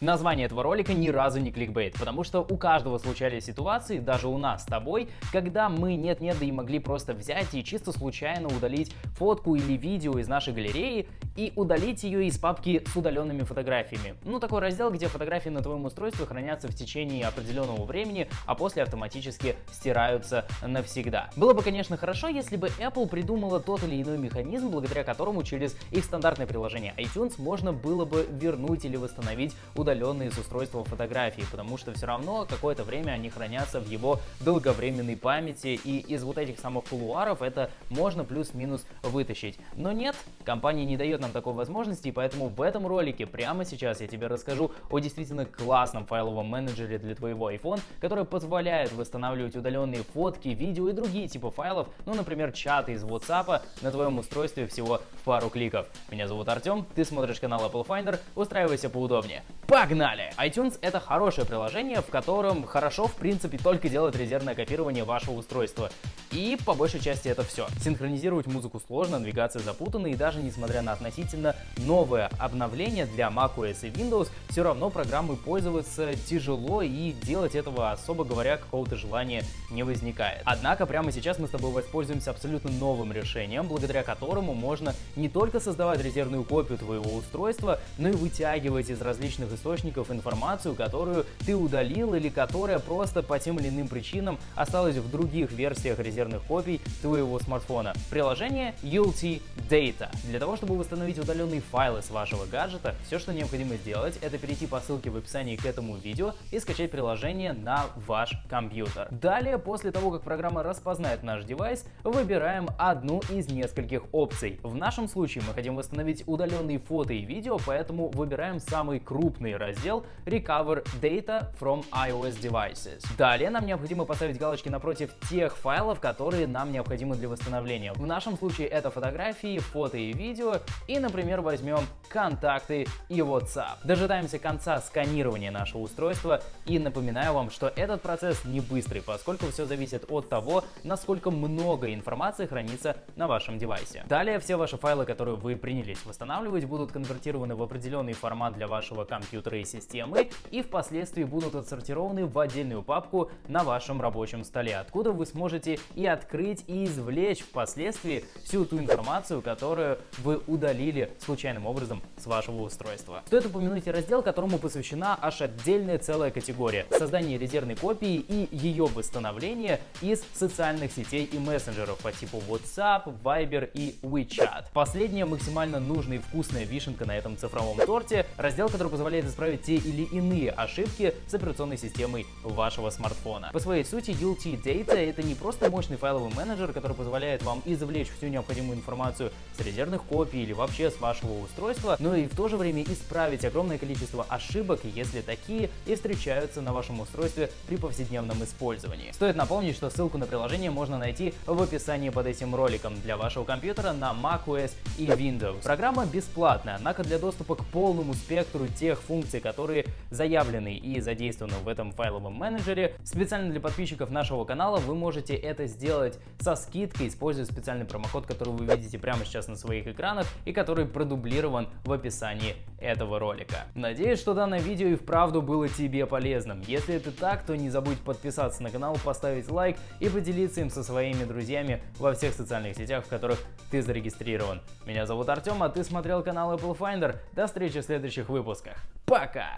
Название этого ролика ни разу не кликбейт, потому что у каждого случались ситуации, даже у нас с тобой, когда мы нет-нет да и могли просто взять и чисто случайно удалить фотку или видео из нашей галереи и удалить ее из папки с удаленными фотографиями. Ну, такой раздел, где фотографии на твоем устройстве хранятся в течение определенного времени, а после автоматически стираются навсегда. Было бы, конечно, хорошо, если бы Apple придумала тот или иной механизм, благодаря которому через их стандартное приложение iTunes можно было бы вернуть или восстановить удаленные с устройства фотографии, потому что все равно какое-то время они хранятся в его долговременной памяти, и из вот этих самых кулуаров это можно плюс-минус вытащить. Но нет, компания не дает нам такой возможности, и поэтому в этом ролике прямо сейчас я тебе расскажу о действительно классном файловом менеджере для твоего iPhone, который позволяет восстанавливать удаленные фотки, видео и другие типы файлов, ну, например, чаты из WhatsApp на твоем устройстве всего пару кликов. Меня зовут Артем, ты смотришь канал Apple Finder, устраивайся поудобнее. Погнали! iTunes это хорошее приложение, в котором хорошо в принципе только делать резервное копирование вашего устройства. И по большей части это все. Синхронизировать музыку сложно, навигация запутана и даже несмотря на относительно новое обновление для macOS и Windows, все равно программы пользоваться тяжело и делать этого, особо говоря, какого-то желания не возникает. Однако прямо сейчас мы с тобой воспользуемся абсолютно новым решением, благодаря которому можно не только создавать резервную копию твоего устройства, но и вытягивать из различных источников информацию, которую ты удалил или которая просто по тем или иным причинам осталась в других версиях резервных копий твоего смартфона. Приложение ULT Data. Для того, чтобы восстановить удаленные файлы с вашего гаджета, все, что необходимо сделать, это перейти по ссылке в описании к этому видео и скачать приложение на ваш компьютер. Далее, после того, как программа распознает наш девайс, выбираем одну из нескольких опций. В нашем случае мы хотим восстановить удаленные фото и видео, поэтому выбираем самый крупный раздел Recover Data from iOS Devices. Далее нам необходимо поставить галочки напротив тех файлов, которые нам необходимы для восстановления. В нашем случае это фотографии, фото и видео, и, например, возьмем контакты и WhatsApp. Дожидаемся конца сканирования нашего устройства и напоминаю вам, что этот процесс не быстрый, поскольку все зависит от того, насколько много информации хранится на вашем девайсе. Далее все ваши файлы, которые вы принялись восстанавливать, будут конвертированы в определенный формат для вашего компьютера компьютера и системы и впоследствии будут отсортированы в отдельную папку на вашем рабочем столе, откуда вы сможете и открыть, и извлечь впоследствии всю ту информацию, которую вы удалили случайным образом с вашего устройства. Стоит упомянуть и раздел, которому посвящена аж отдельная целая категория – создание резервной копии и ее восстановление из социальных сетей и мессенджеров по типу WhatsApp, Viber и WeChat. Последняя максимально нужная и вкусная вишенка на этом цифровом торте – раздел, который позволяет исправить те или иные ошибки с операционной системой вашего смартфона. По своей сути, ULT Data — это не просто мощный файловый менеджер, который позволяет вам извлечь всю необходимую информацию с резервных копий или вообще с вашего устройства, но и в то же время исправить огромное количество ошибок, если такие и встречаются на вашем устройстве при повседневном использовании. Стоит напомнить, что ссылку на приложение можно найти в описании под этим роликом для вашего компьютера на macOS и Windows. Программа бесплатная, однако для доступа к полному спектру тех функций, функции, которые заявлены и задействованы в этом файловом менеджере. Специально для подписчиков нашего канала вы можете это сделать со скидкой, используя специальный промокод, который вы видите прямо сейчас на своих экранах и который продублирован в описании этого ролика. Надеюсь, что данное видео и вправду было тебе полезным. Если это так, то не забудь подписаться на канал, поставить лайк и поделиться им со своими друзьями во всех социальных сетях, в которых ты зарегистрирован. Меня зовут Артем, а ты смотрел канал Apple Finder. До встречи в следующих выпусках. Пока!